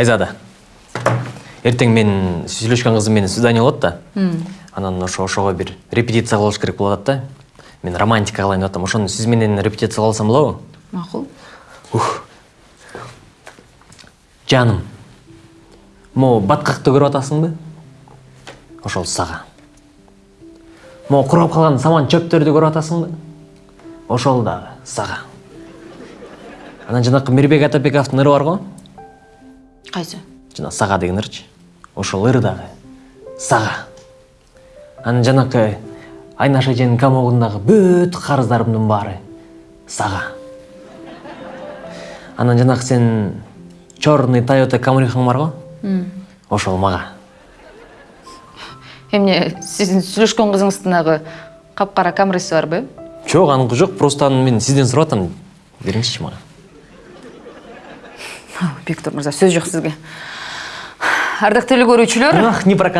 айзада. Ертең мен сүйлөшкөн кызым менен свидание болот да анан ошо ошого бир репетиция кылыш керек болуп атат да. Мен романтика кылайын деп атам. Ошону сиз менен репетиция кылып алсам болобу макул жаным могу баткакты көрүп атасыңбы ошол сага. Могу курап калган саман чөптөрдү көрүп атасыңбы ошол дагы сага. Анан жанакы мирбек атабековдун ыры бар го кайсы жана сага деген ырчы ошол ыр дагы сага анан жанакы айнаш эженин комогундагы бүт карыздарымдын баары сага анан жанакы сенин черный тойота камрихаң бар го? Ошол мага. Эмне сиздин сүйлөшкөн кызыңыздын агы капкара камриси барбы жок аныкы жок просто аны мен сизден сурап атам. Бериңизчи мага. Бектур мырза сөз жок сизге ардактуу эле көрүүчүлөр ах не про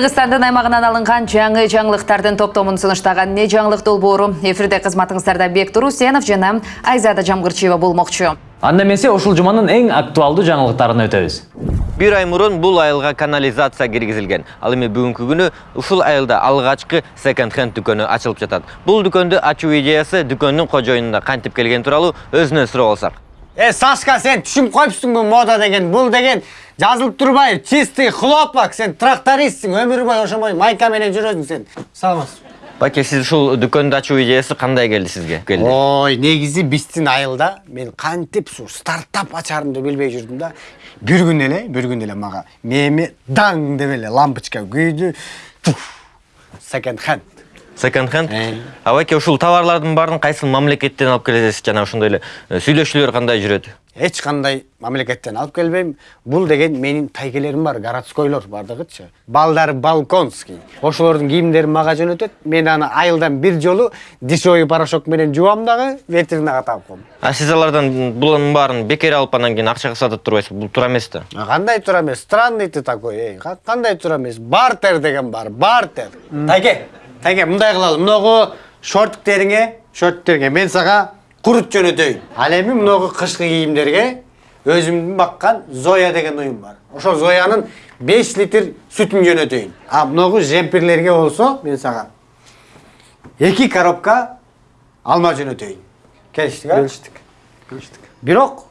кыргызстандын аймагынан алынган жаңы жаңылыктардын топтомун сунуштаган не жаңылык долбоору эфирде кызматыңыздарда бектур усенов жана айзада жамгырчиева болмокчу. Анда эмесе ушул жуманын эң актуалдуу жаңылыктарына өтөбүз. Бир ай мурун бул айылга канализация киргизилген. Ал эми бүгүнкү күнү ушул айылда алгачкы секонд хенд дүкөнү ачылып жатат. Бул дүкөндү ачуу идеясы дүкөндүн кожоюнунда кантип келгени тууралуу өзүнөн сурап алсак Е, Сашка, сен түшүнүп коюпсуңбу мода деген, бул деген жазылып турбай, чистый хлопок, сен трактористсиң, өмүр бою ошомой майка менен жүрөсүң сен. Саламатсыз. баке сиз ушул дүкөндү ачуу идеясы кандай келди сизге келди Ой, негизи биздин айылда мен кантип ушу стартап ачарымды билбей жүрдүм да. Бир күн эле, бир күн эле мага даң деп эле лампочка күйдү. Секонд хенд. Секонд хенд Э. а баке ушул товарлардын баарын кайсы мамлекеттен алып келесиз жана ошондой эле э, сүйлөшүүлөр кандай жүрөт Эч кандай мамлекеттен алып келбейм. Бул деген менин тайкелерим бар, городскойлор бардыгычы. Балдар балконский. Ошолордун кийимдерин мага жөнөтөт. Мен аны айылдан бир жолу дешевый порошок менен жуам дагы, ветринага таап коем. а сиз алардан булардын баарын бекер алып анан кийин акчага сатып турбайсызбы бул туура эмес да Кандай тура эмес? Странный ты такой, эй. Ка- Кандай тура эмес? Бартер деген бар, бартер. Тайке, тайке, мындай кылалы. Мыногу шортиктериңе, шортиктериңе мен сага курут жөнөтөйүн. Ал эми мыногу кышкы кийимдерге өзүмдүн баккан Зоя деген уюм бар. Ошол Зоянын 5 литр сүтүн жөнөтөйүн. А мыногу жемпирлерге болсо мен сага эки коробка алма жөнөтөйүн. Келиштик, а? Келиштик. Келиштик. Бирок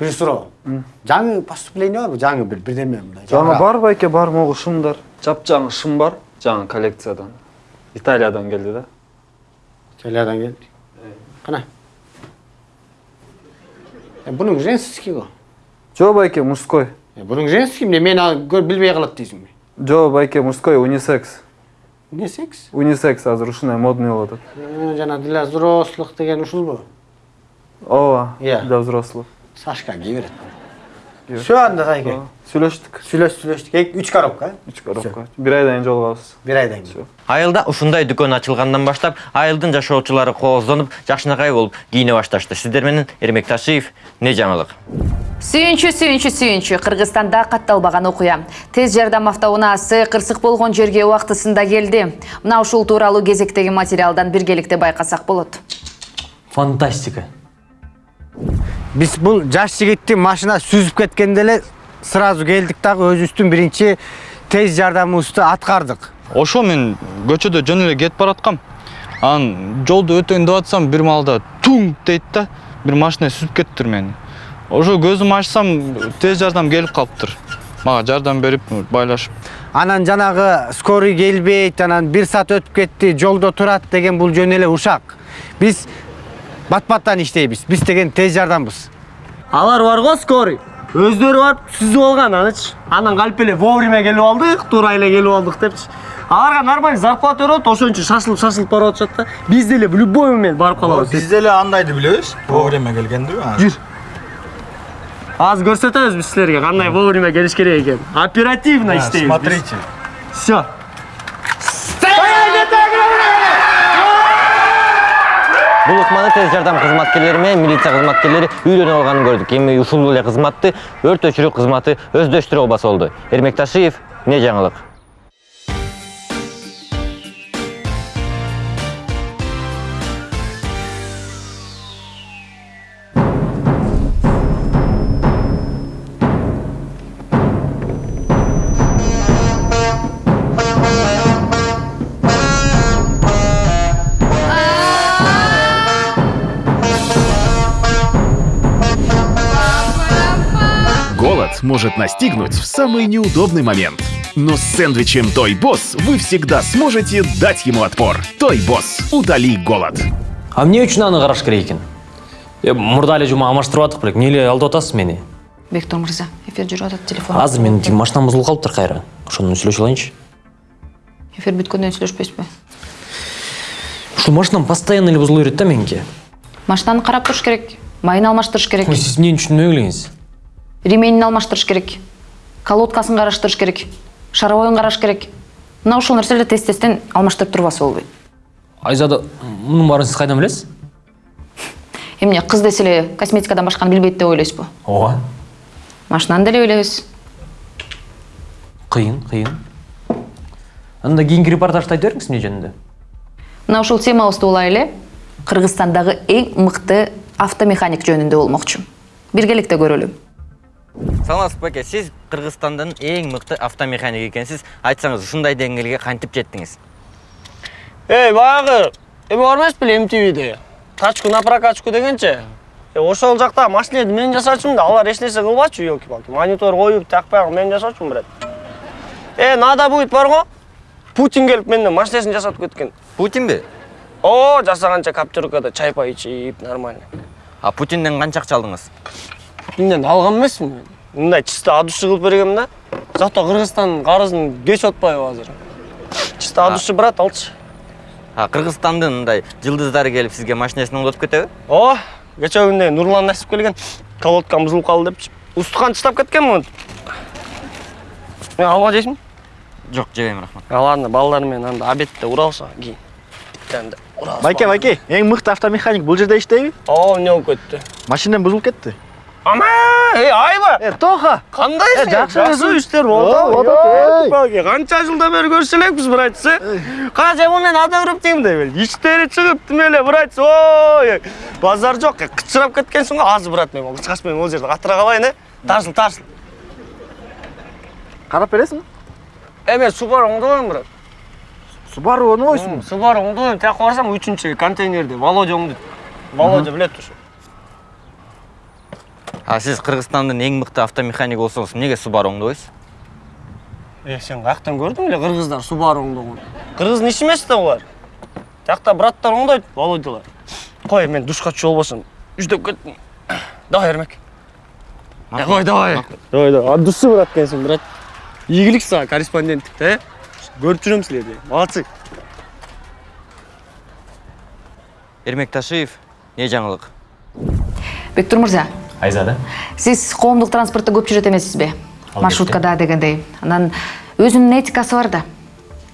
бир суроо. Жаңы поступление барбы? Жаңы бир бирдеме мындай. Жаңы бар байке бар могу шымдар. Жапжаңы шым бар. Жаңы коллекциядан. Италиядан келди да. Италиядан келди. Кана. Э, Бунун женский го. Жо байке мужской. Бунун женский эмне мен аны көр билбей калат дейсиңби? Жо байке мужской унисекс. Не секс? Унисекс азыр ушундай модный болуп атат. Э, Жана для взрослых деген ушулбу? Ооба. Иә. Для взрослых. Сашка кие берет. Все анда тайке. Сүйлөштүк. Сүйлөш сүйлөштүк. Эки үч коробка. э? Үч коробка. Бир айдан жолугабыз. Бир айдан кийин. айылда ушундай дүкөн ачылгандан баштап айылдын жашоочулары кооздонуп жакшынакай болуп кийине башташты сиздер менен эрмек ташиев не жаңылык сүйүнчү сүйүнчү сүйүнчү кыргызстанда катталбаган окуя тез жардам автоунаасы кырсык болгон жерге убактысында келди мына ушул тууралуу кезектеги материалдан биргеликте байкасак болот фантастика Биз бул жаш жигитти машина сүзүп кеткенде эле сразу келдик дагы өзүбүздүн биринчи тез жардамыбызды аткардык. ошо мен көчөдө жөн эле кетип бараткам. Анан жолду өтөйүн деп атсам бир маалда туң дейт да бир машина сүзүп кетиптир мени. Ошо көзүмдү ачсам тез жардам келип калыптыр. Мага жардам берип байлашып. Анан жанагы скорый келбейт анан бир саат өтүп кетти жолдо турат деген бул жөн эле ушак. Биз бат баттан иштейбиз биз деген тез жардамбыз алар бар го скорый. Өздөрү барып түзүп алган анычы анан калп эле вовремя келип алдык туура эле келип алдык депчи аларга нормальный зарплата берип атат ошон үчүн шашылып шашылып барып атышат да биз деле в любой момент барып калабыз Biz деле андайды билебиз. Вовремя келгенди. жүр. Азыр көрсөтөбүз биз силерге кандай вовремя келиш керек экенин оперативно иштейбиз Смотрите. все Бул ыкманы тез жардам кызматкерлери менен милиция кызматкерлери үйлөнүп алганын көрдүк. Эми ушул эле кызматты өрт өчүрүү кызматы өздөштүрө албаса болду. Эрмекташиев, эмне жаңылык? Может настигнуть в самый неудобный момент. Но с сэндвичем Той Босс вы всегда сможете дать ему отпор. Той Босс, утоли голод. а эмне үчүн аны караш керек экен э мурда эле жума алмаштырып атык белек эмне эле алдап атасыз мени бектур мырза эфир жүрүп атат телефон. Азыр менин машинам бузулуп калыптыр кайра ошону менен сүйлөшүп алайынчы эфир бүткөндөн сүйлөшпөйсүзбү ушул машинам постоянно эле бузула берет да меники машинаны карап туруш керек. Майын алмаштырыш керек. Сиз эмнени түшүнбөй элеңиз ременин алмаштырыш керек. Колодкасын караштырыш керек. Шаровойун караш керек. Мына ушул нерселерди тез тезден алмаштырып турбаса болбойт айзада мунун баарын сиз кайдан билесиз? Эмне кыз десе эле косметикадан башканы билбейт деп ойлойсузбу ооба. Машинаны деле билебиз кыйын кыйын. Анда кийинки репортажды айта бериңиз эмне жөнүндө? Мына ушул темабызды улай эле кыргызстандагы эң мыкты автомеханик жөнүндө болмокчу. Биргеликте көрөлү Саламатсызбы баке, сиз Кыргызстандын эң мыкты автомеханик экенсиз. Айтсаңыз, ушундай деңгээлге кантип жеттиңиз? эй баягы! Эме бар эмес беле мтвде тачку на прокачку дегенчи Э, ошол жакта машинени мен жасаучумун да. Алар эч нерсе кылбачу елки палки монитор коюп такпай мен жасаучумун брат. Э надо будет бар го? Путин келип менден машинесин жасатып кеткен. Путинби? о жасаганча коптеркада чай пай ичип нормально. А Путинден канча акча путинден алган эмесмин мен. Мындай чисто от души кылып бергем да жакта кыргызстандын карызын кеч атпайбы азыр. Чисто от души брат алчы А Кыргызстандын мындай жылдыздары келип сизге машинесин оңдотуп кетеби? о кечээ күндө нурлан насип келген колодкам бузулуп калды депчи устукан чыштап кеткен монтип алма жейсиңби Жок, жебейм, рахмат. А, ладно балдар менен анда обедте уралса кийин анда уралса Байке, байке, эң мыкты автомеханик бул жерде иштейби? о эмне болуп кетти Машинем бузулуп кетти. Ама эй айба Э, Тоха. кандайсың Э, жакшы жакшы өзүң. иштер О, болду болот, эй. канча жылдан бери көрүшө элекпиз братчы канча бул менен ада көрүп деймин деп иштери чыгып тим эле братчы ой базар жок кычырап кеткенсиң го азыр брат мен кычкач менен ол жерде катыра калайын э тарсыл тарсыл. Карап бересиңби? э мен субару оңдобойм брат. Subaru оңдобойсуңбу? субару оңдобойм тияка барсам үчүнчү контейнерде володя оңдойт володя билет ушу А сиз Кыргызстандын эң мыкты автомеханик болсоңуз, эмнеге Subaru оңдобойсуз? Э, сен каяктан көрдүң эле кыргыздар субару оңдогон? Кыргыздын иши эмес да булар. Тиякта браттар оңдойт, володялар. Кой, мен душка түшүп албасам, үчдөп кеттим. Давай, Эрмек. Э, кой, давай. Давай, давай. От души брат экенсиң, брат. Ийгилик сага корреспонденттикте, э? Көрүп жүрөм силерди. Молодцы. Эрмек Ташиев, эмне жаңылык? бектур мырза айзада? Сиз коомдук транспортто көп жүрөт эмессизби Албетте. маршруткада дегендей. Анан өзүнүн этикасы бар да.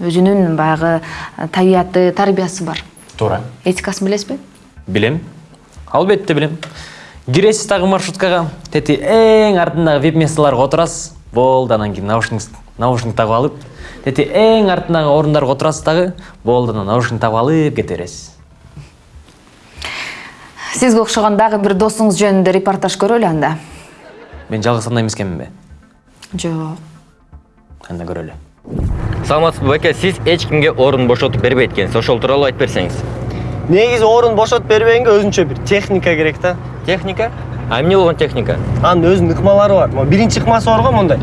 Өзүнүн баягы э, табияты тарбиясы бар. Туура этикасын билесизби билем албетте билем киресиз дагы маршруткага тети эң артындагы вип местолорго отурасыз болду анан кийин наушник наушник тагып алып. Тети эң артындагы орундарга отурасыз дагы болду анан наушник тагып алып кете бересиз сизге окшогон дагы бир досуңуз жөнүндө репортаж көрөлү анда мен жалгыз гана эмес экенминби жок анда көрөлү Саламатсызбы баке, сиз эч кимге орун бошотуп бербейт экенсиз. Ошол тууралуу айтып берсеңиз. Негизи орун бошотуп бербегенге өзүнчө бир техника керек да. Техника? А эмне болгон техника? Анын өзүнүн ыкмалары бар. Могу биринчи ыкмасы бар го мондай.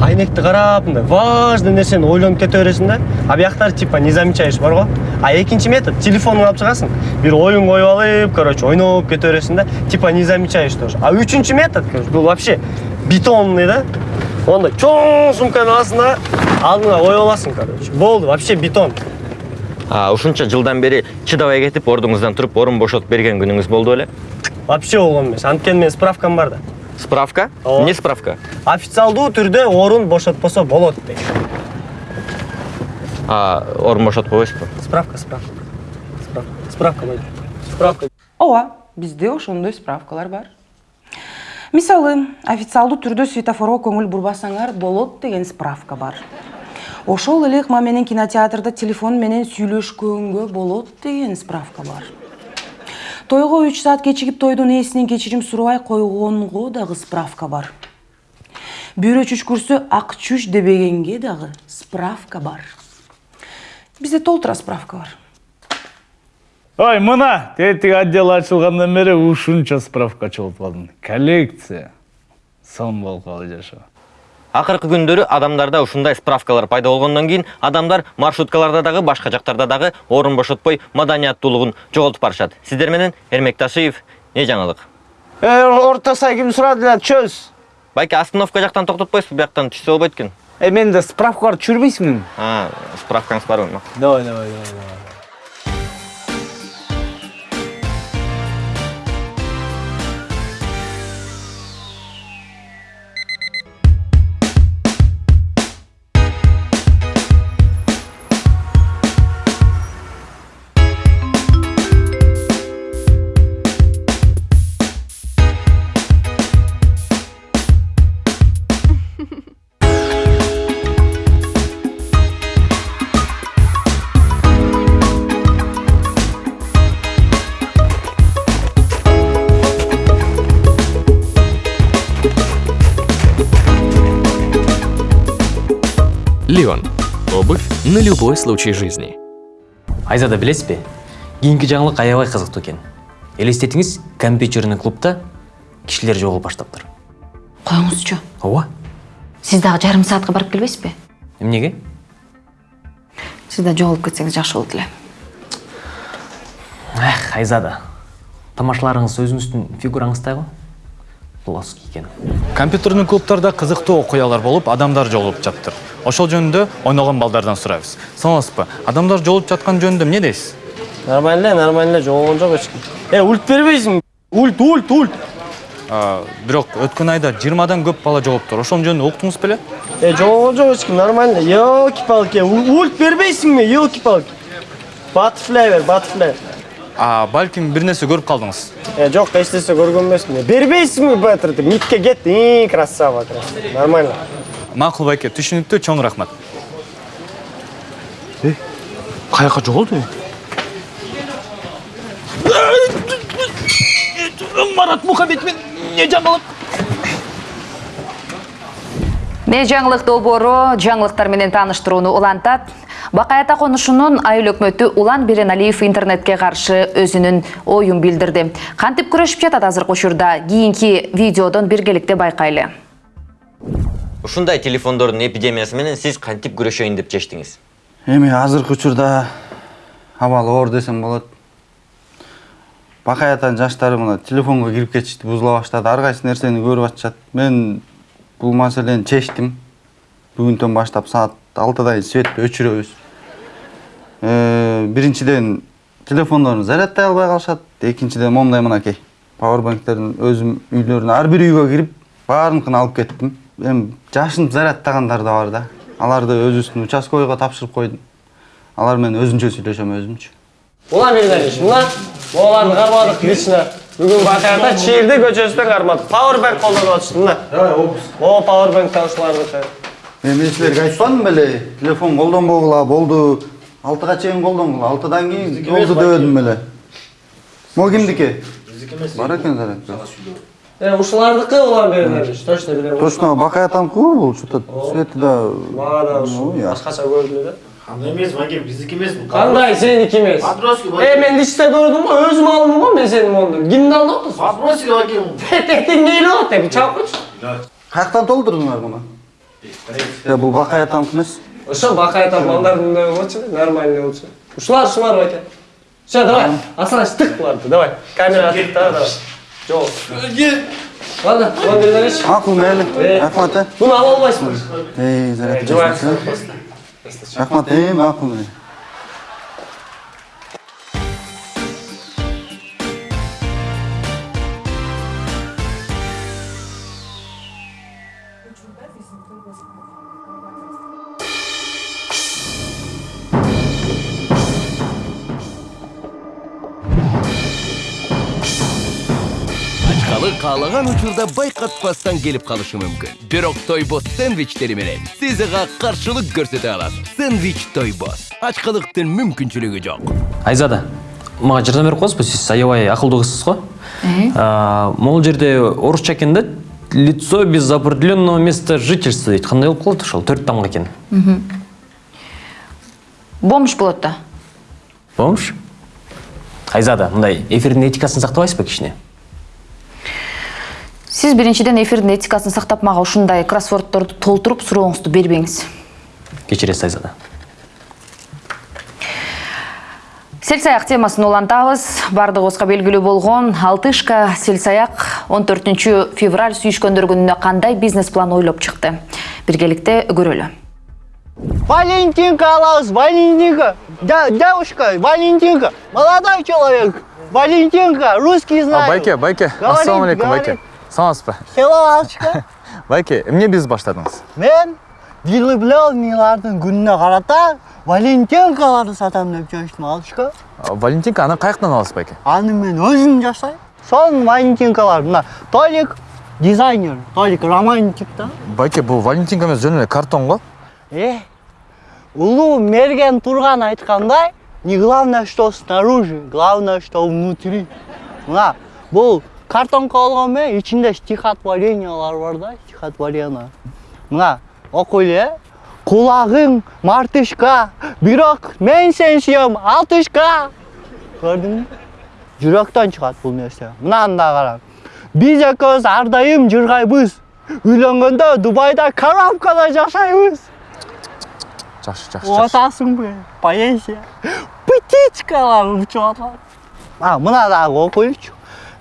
Айнекти карап мындай важный нерсени ойлонуп кете бересиң да? А бияктары типа незамечаешь бар го а экинчи метод телефонуңду алып чыгасың бир оюн коюп алып короче ойноп кете бересиң да типа не замечаешь тоже. А үчүнчү метод короче бул вообще бетонный да? Ондай чоң сумканы аласың да алдыңа коюп аласың короче. Болду вообще бетон. А, ушунча жылдан бери чыдабай кетип ордуңуздан туруп орун бошотуп берген күнүңүз болду беле вообще болгон эмес анткени менин справкам бар да. Справка? Ооба. эмне справка. Официалдуу түрдө орун бошотпосо болот дейт а орун бошотпойбойсузбу справка справка. Справка. Справка справка. Ооба бизде ошондой справкалар бар. Мисалы официалдуу түрдө светофорго көңүл бурбасаңар болот деген справка бар. Ошол эле ыкма менен кинотеатрда телефон менен сүйлөшкөнгө болот деген справка бар. Тойго үч саат кечигип тойдун ээсинен кечирим сурабай койгонго дагы справка бар. Бүйрө чүчкүрсө ак чүч дебегенге дагы справка бар. Бизде толтура справка бар. Ой мына тетиги отдел ачылгандан бери ушунча справка чогултуп алдым коллекция. Сон болкалы жашоо акыркы күндөрү адамдарда ушундай справкалар пайда болгондон кийин адамдар маршруткаларда дагы башка жактарда дагы орун бошотпой маданияттуулугун жоголтуп барышат сиздер менен эрмек ташиев эмне жаңылык Э, орто сай ким сурады эле чөз. байке остановка жактан токтотпойсузбу бияктан түшсө болбойт экен Э менде справка бар түшүрбөйсүңбү? Справкаңыз барбы Давай, давай, давай, давай. Леон. Обувь на любой случай жизни. айзада билесиз бе? Кийинки жаңылык аябай кызыктуу экен элестетиңиз компьютерный клубда кишилер жоголуп баштаптыр коюңузчу ооба сиз дагы жарым саатка барып келбейсизби эмнеге сиз да жоголуп кетсеңиз жакшы болот эле эх айзада. Тамашаларыңыз өзүңүздүн фигураңыздай го плоский экен компьютерный клубтарда кызыктуу окуялар болуп адамдар жолугуп жатыптыр ошол жөнүндө ойногон балдардан сурайбыз. Саламатсызбы адамдар жолугуп жаткан жөнүндө эмне дейсиз? Нормально эле нормально эле жоголгон жок эч ким. Э ульт бербейсиңби ульт ульт ульт. А, бирок өткөн айда жыйырмадан көп бала жоголуптур ошонун жөнүндө уктуңуз беле? Э жоголгон жок эч ким нормально елки палки ульт бербейсиңби елки палки? Баттерфляй бер баттерфляй а балким бир нерсе көрүп калдыңыз Э, жок эч нерсе көргөн эмесмин бербейсиңби баттерди мидке кет и красава красава нормально макул байке түшүнүктүү чоң рахмат э каяка жоголду марат мухаммед мен эмне жаңылык не жаңылык долбоору жаңылыктар менен тааныштырууну улантат? Бакай ата конушунун айыл өкмөтү улан береналиев интернетке каршы өзүнүн оюн билдирди. Кантип күрөшүп жатат азыркы учурда кийинки видеодон биргеликте байкайлы. Ушундай телефондордун эпидемиясы менен сиз кантип күрөшөйүн деп чечтиңиз? Эми азыркы учурда абал оор десем болот. Бакай атанын жаштары мына телефонго кирип кетишти бузула баштады. Ар кайсы нерсени көрүп атышат? Мен бул маселени чечтим бүгүнтөн баштап саат алтыда светти өчүрөбүз Э, биринчиден телефондорун зарядтай албай калышат экинчиден момундай мынакей пауэрбанктерин өзүм үйлөрүнө ар бир үйгө кирип баарыныкын алып кеттим эми жашынып зарядтагандар да бар да аларды өзүбүздүн участковыйга тапшырып койдум алар менен өзүнчө сүйлөшөм өзүмчү улан береналиевич мына могуларды кармадык лично бүгүн бакайата чийирди көчөсүнөн кармадык пауэрбанк колдонуп атышты мына могу пауэрбанк ушулардыкы мен силерге айтпадым беле телефон колдонбогула болду алтыга чейин колдонгула алтыдан кийин болду дебедим беле могу кимдики бар экен зарядка ушулардыкы улан береналиевич точно билем точно бакай атамдыкы го бул что то свети да мага да ушу башкача көрүндү да Кандай эмес, Ваген, биздики эмес. кандай сеники эмес Матросский э мен лично көрдүм го өзүм алдым го мен сенин моуну кимди алып атасың Матросский Ваген. тетиңди ыйлап атты чалып койчу каяктан толтурдуңар муну Я бул бакай атамдыкы эмес ошо бакай ата балдардын да болчу нормальный болчу ушулар ушулар байке все давай асаныч тык буларды давай камера тык да давай жол ладно ладно макул мейли рахмат э буну ала албайсыңбы эй рахмат э макул каалаган учурда байкатпастан келип калышы мүмкүн бирок тойбос сэндвичтери менен сиз ага каршылык көрсөтө аласыз сэндвич тойбос ачкалыктын мүмкүнчүлүгү жок. Айзада мага жардам берип коесузбу? Сиз аябай акылдуу кызсыз го? А, могул жерде орусча экен да лицо без определенного места жительства дейт. Кандай болуп калат ошол? Төрт тамга экен. Бомж болот да. Бомж? Айзада мындай эфирдин этикасын сактабайсызбы кичине? Сиз биринчиден эфирдин этикасын сактап мага ушундай кроссвордторду толтуруп сурооңузду бербеңиз кечиресиз айзада селсаяк темасын улантабыз баардыгыбызга белгилүү болгон алтышка селсаяк он төртүнчү февраль сүйүшкөндөр күнүнө кандай бизнес план ойлоп чыкты биргеликте көрөлү Валентинка алабыз, Валентинка. Да, девушка, Валентинка. Молодой человек. Валентинка, русский знает. байке байке Говорит, ассалам алейкум байке саламатсызбы Hello, Алчка. байке эмне бизнес баштадыңыз Мен влюбленныйлардын күнүнө карата Валентинкаларды сатам деп чечтим, Алчка. А, валентинка аны каяктан аласыз байке Аны мен өзүм жасайм. Сонун Валентинкалар. Мына Толик дизайнер, Толик романтик да. байке бул валентинка эмес жөн эле картон го Э, улуу мерген турган айткандай, не главное, что снаружи, главное, что внутри. Мына, бул картонка болгон менен ичинде стихотворениялар бар да, стихотворение. Мына, окуйлу э. Кулагың мартышка, бирок мен сен сүйөм алтышка. Көрдүңбү? Жүрөктөн чыгат бул нерсе. Мынаны да кара. Биз экөөбүз ар дайым жыргайбыз. Үйлөнгөндө Дубайда коробкада жашайбыз. жакшы жакшы Отасыңбы? Поэзия. Птичкалар учуп атат. А, мына дагы окуйчу.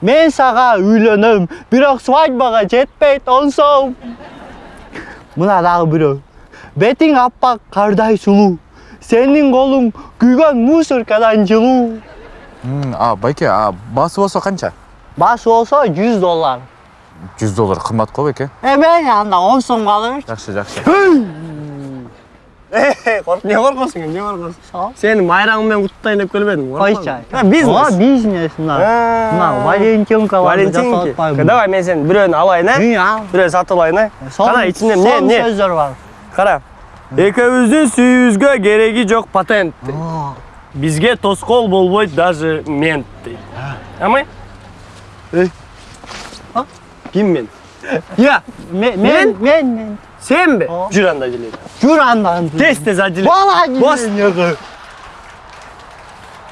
Мен сага үйлөнөм, бирок свадьбага жетпейт он сом. Мына дагы бирөө. Бетиң аппак кардай сулуу. Сенин колуң күйгөн мусоркадан жылуу. А байке а баасы болсо канча Баш болсо 100 доллар. жүз доллар кымбат го байке Эме анда 10 сомго ала берчи. жакшы жакшы Не коркосуң, эмне коркосуң? Сени майраңы менен куттайын деп келбедиң, Койчу. Бизнес. Ооба, бизнес мына. Мына Валентинкаларды Валентинки. Давай мен сен бирөөнү алайын, ал. Бирөө сатып алайын? Сон- Кара ичинде эмне, сон эмне? сөздөр бар. Кара. Экөөбүздүн сүйүүбүзгө кереги жок патент. Бизге тоскоол болбойт даже мент дейт. Амай? Эй. А? Ким мен? Я, Мен, мен, мен, мен. Сенби? Жүр. Жүр андан. Тез тез ажеле. Бала Бос.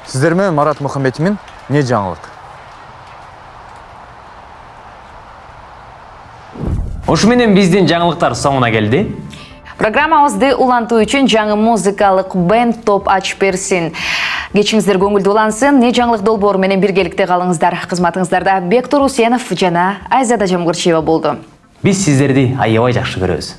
сиздер менен марат мухамбетимин эмне жаңылык ушу менен биздин жаңылыктар соңуна келди программабызды улантуу үчүн жаңы музыкалык бенд топ ачып берсин кечиңиздер көңүлдүү улансын не жаңылык долбоору менен биргеликте калыңыздар кызматыңыздарда бектур усенов жана айзада жамгырчиева болду биз сиздерди аябай жакшы көрөбүз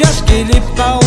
just gelip kal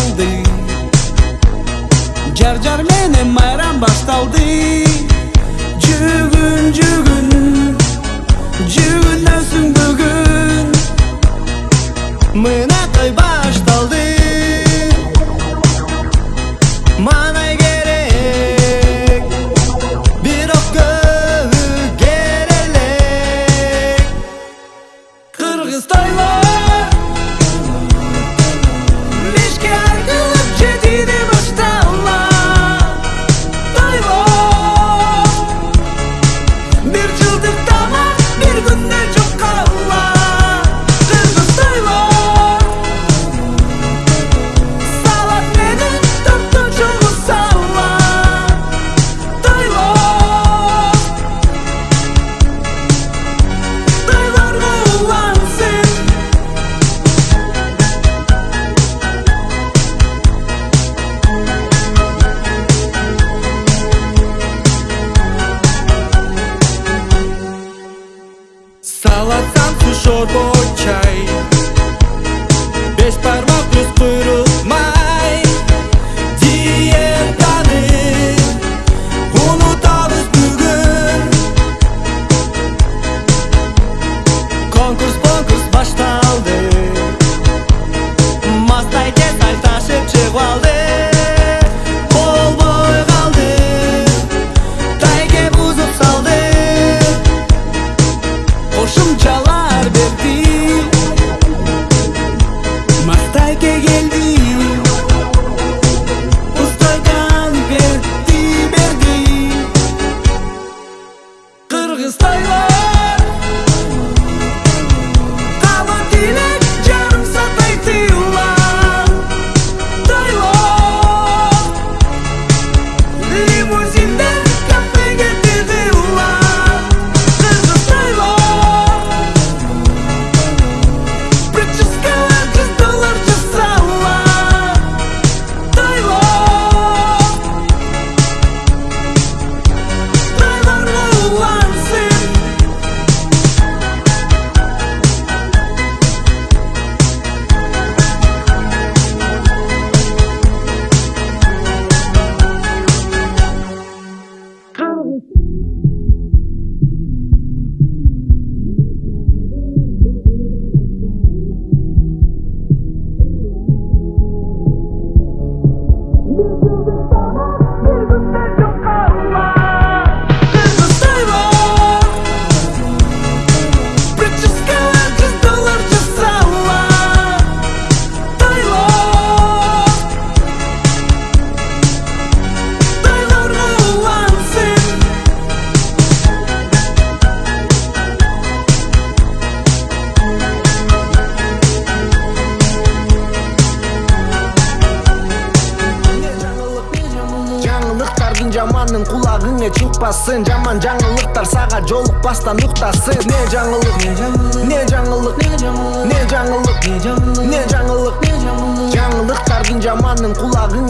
сага жолукпастан уктасын не жаңылык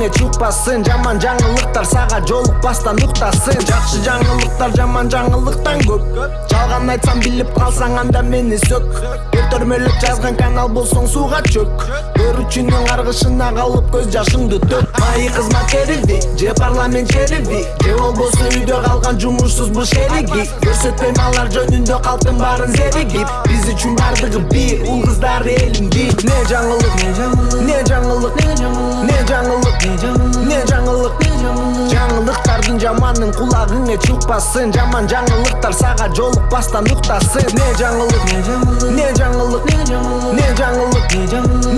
кулагыңа чыкпасын жаман жаңылыктар сага жолукпастан уктасын жакшы жаңылыктар жаман жаңылыктан көп жалган айтсам билип калсаң анда мени сөк өлтөрмөлөп жазган канал болсоң сууга чөк көрүүчүнүн каргышына калып көз жашыңды төк кызмат керилди же парламент керилди же үйдө калган буш эриги көрсөтпөйм алар жөнүндө калктын баарын зеригип биз үчүн бардыгы бир уул кыздар элим бир не жаңылык не жаңылык не жаңылык не жаңылык жаңылыктардын жаманын кулагыңа чыкпасын жаман жаңылыктар сага жолукпастан уктасын не жаңылык не жаңылык не жаңылык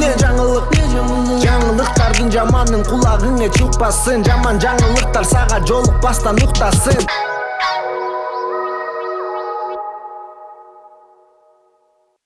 не жаңылык жаңылыктардын жаманын кулагыңа чыкпасын жаман жаңылыктар сага жолукпастан уктасын